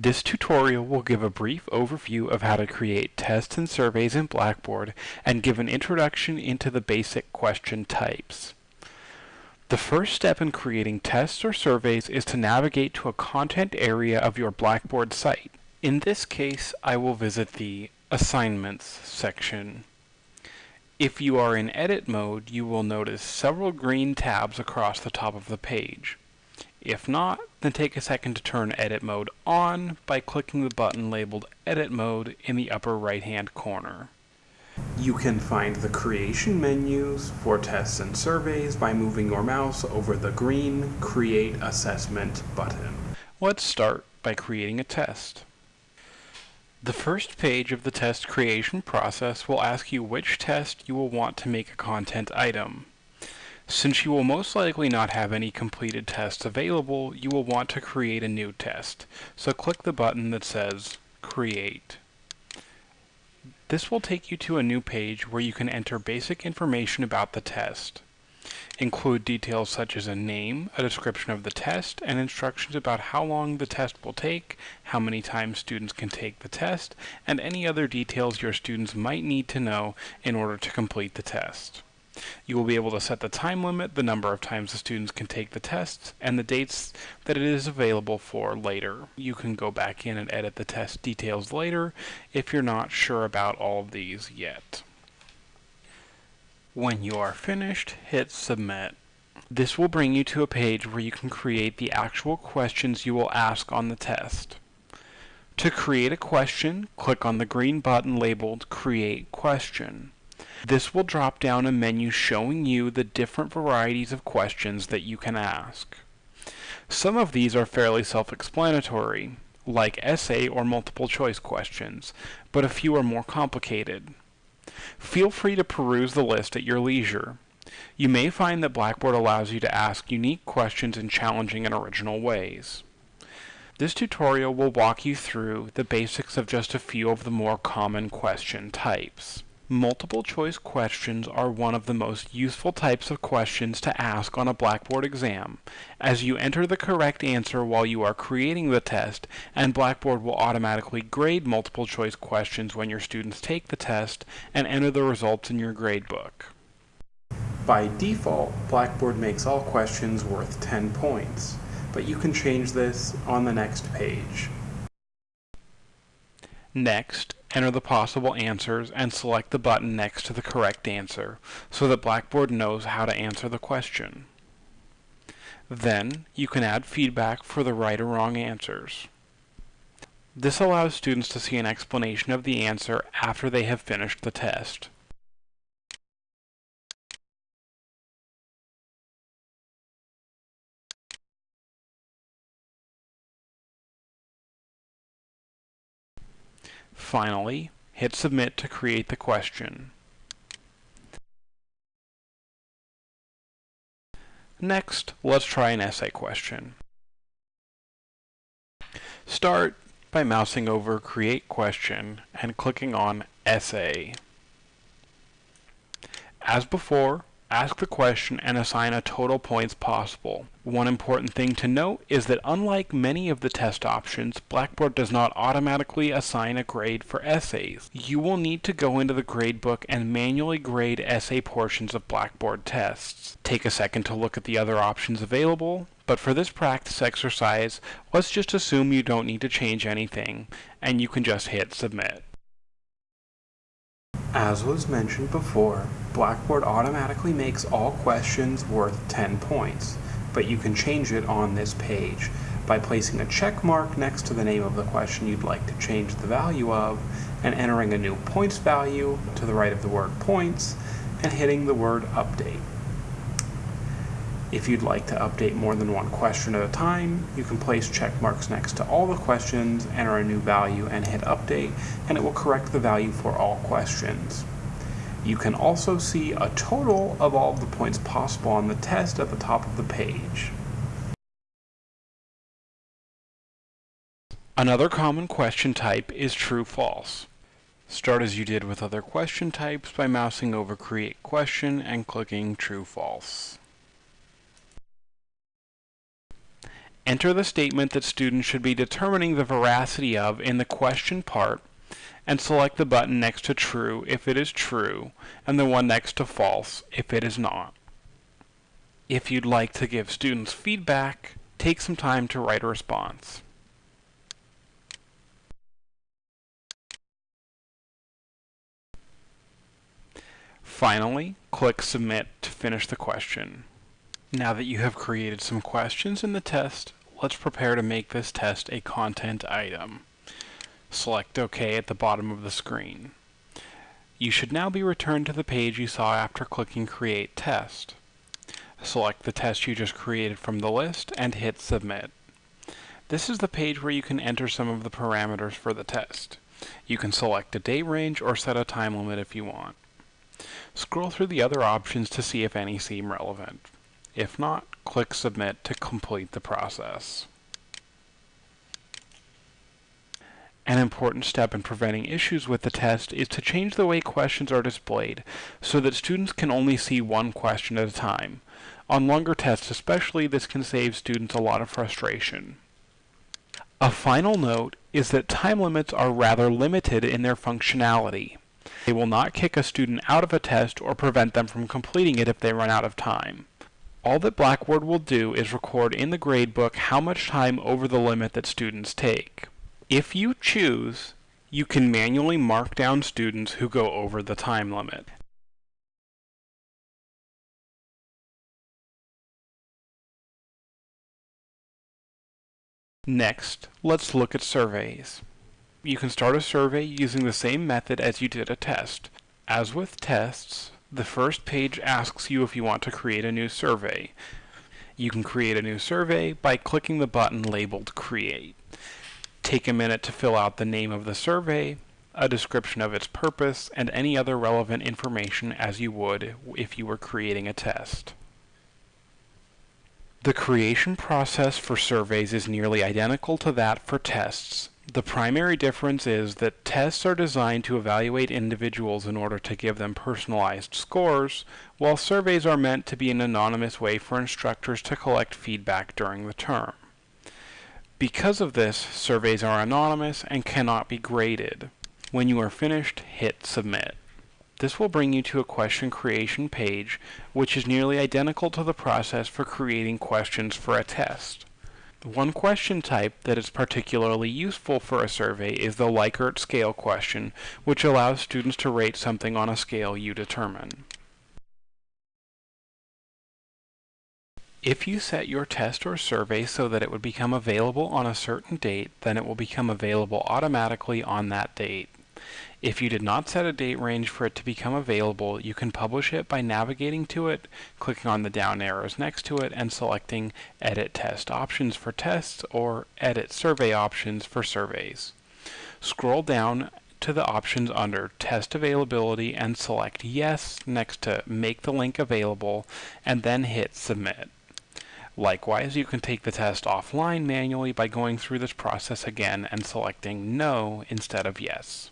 This tutorial will give a brief overview of how to create tests and surveys in Blackboard and give an introduction into the basic question types. The first step in creating tests or surveys is to navigate to a content area of your Blackboard site. In this case, I will visit the Assignments section. If you are in edit mode, you will notice several green tabs across the top of the page. If not, then take a second to turn edit mode on by clicking the button labeled edit mode in the upper right hand corner. You can find the creation menus for tests and surveys by moving your mouse over the green create assessment button. Let's start by creating a test. The first page of the test creation process will ask you which test you will want to make a content item. Since you will most likely not have any completed tests available, you will want to create a new test. So click the button that says Create. This will take you to a new page where you can enter basic information about the test. Include details such as a name, a description of the test, and instructions about how long the test will take, how many times students can take the test, and any other details your students might need to know in order to complete the test. You will be able to set the time limit, the number of times the students can take the test, and the dates that it is available for later. You can go back in and edit the test details later if you're not sure about all of these yet. When you are finished, hit Submit. This will bring you to a page where you can create the actual questions you will ask on the test. To create a question, click on the green button labeled Create Question. This will drop down a menu showing you the different varieties of questions that you can ask. Some of these are fairly self-explanatory, like essay or multiple choice questions, but a few are more complicated. Feel free to peruse the list at your leisure. You may find that Blackboard allows you to ask unique questions in challenging and original ways. This tutorial will walk you through the basics of just a few of the more common question types. Multiple choice questions are one of the most useful types of questions to ask on a Blackboard exam, as you enter the correct answer while you are creating the test, and Blackboard will automatically grade multiple choice questions when your students take the test and enter the results in your gradebook. By default, Blackboard makes all questions worth 10 points, but you can change this on the next page. Next, enter the possible answers and select the button next to the correct answer so that Blackboard knows how to answer the question. Then, you can add feedback for the right or wrong answers. This allows students to see an explanation of the answer after they have finished the test. Finally, hit Submit to create the question. Next, let's try an essay question. Start by mousing over Create Question and clicking on Essay. As before, Ask the question and assign a total points possible. One important thing to note is that unlike many of the test options, Blackboard does not automatically assign a grade for essays. You will need to go into the gradebook and manually grade essay portions of Blackboard tests. Take a second to look at the other options available, but for this practice exercise, let's just assume you don't need to change anything, and you can just hit submit. As was mentioned before, Blackboard automatically makes all questions worth 10 points, but you can change it on this page by placing a check mark next to the name of the question you'd like to change the value of and entering a new points value to the right of the word points and hitting the word update. If you'd like to update more than one question at a time, you can place check marks next to all the questions, enter a new value, and hit update, and it will correct the value for all questions. You can also see a total of all of the points possible on the test at the top of the page. Another common question type is true-false. Start as you did with other question types by mousing over Create Question and clicking True-False. Enter the statement that students should be determining the veracity of in the question part and select the button next to true if it is true and the one next to false if it is not. If you'd like to give students feedback, take some time to write a response. Finally, click Submit to finish the question. Now that you have created some questions in the test, let's prepare to make this test a content item. Select OK at the bottom of the screen. You should now be returned to the page you saw after clicking Create Test. Select the test you just created from the list and hit Submit. This is the page where you can enter some of the parameters for the test. You can select a date range or set a time limit if you want. Scroll through the other options to see if any seem relevant. If not, click Submit to complete the process. An important step in preventing issues with the test is to change the way questions are displayed so that students can only see one question at a time. On longer tests especially, this can save students a lot of frustration. A final note is that time limits are rather limited in their functionality. They will not kick a student out of a test or prevent them from completing it if they run out of time. All that Blackboard will do is record in the gradebook how much time over the limit that students take. If you choose, you can manually mark down students who go over the time limit. Next, let's look at surveys you can start a survey using the same method as you did a test. As with tests, the first page asks you if you want to create a new survey. You can create a new survey by clicking the button labeled Create. Take a minute to fill out the name of the survey, a description of its purpose, and any other relevant information as you would if you were creating a test. The creation process for surveys is nearly identical to that for tests, the primary difference is that tests are designed to evaluate individuals in order to give them personalized scores, while surveys are meant to be an anonymous way for instructors to collect feedback during the term. Because of this, surveys are anonymous and cannot be graded. When you are finished, hit Submit. This will bring you to a question creation page, which is nearly identical to the process for creating questions for a test. One question type that is particularly useful for a survey is the Likert scale question, which allows students to rate something on a scale you determine. If you set your test or survey so that it would become available on a certain date, then it will become available automatically on that date. If you did not set a date range for it to become available, you can publish it by navigating to it, clicking on the down arrows next to it, and selecting Edit Test Options for tests or Edit Survey Options for surveys. Scroll down to the options under Test Availability and select Yes next to Make the link available, and then hit Submit. Likewise, you can take the test offline manually by going through this process again and selecting No instead of Yes.